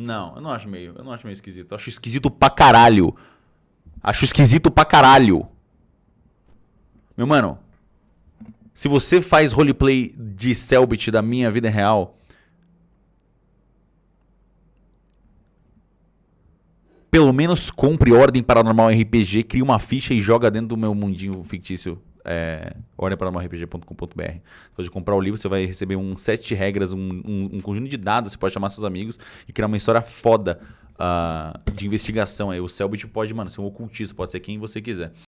Não, eu não acho meio. Eu não acho meio esquisito. Eu acho esquisito pra caralho. Acho esquisito pra caralho. Meu mano, se você faz roleplay de Selbit da minha vida real, pelo menos compre Ordem Paranormal RPG, crie uma ficha e joga dentro do meu mundinho fictício. É, ordemparanormalrpg.com.br. Pode comprar o livro, você vai receber um sete regras, um, um, um, conjunto de dados, você pode chamar seus amigos e criar uma história foda uh, de investigação. Aí o Selbit pode, mano, ser um ocultista, pode ser quem você quiser.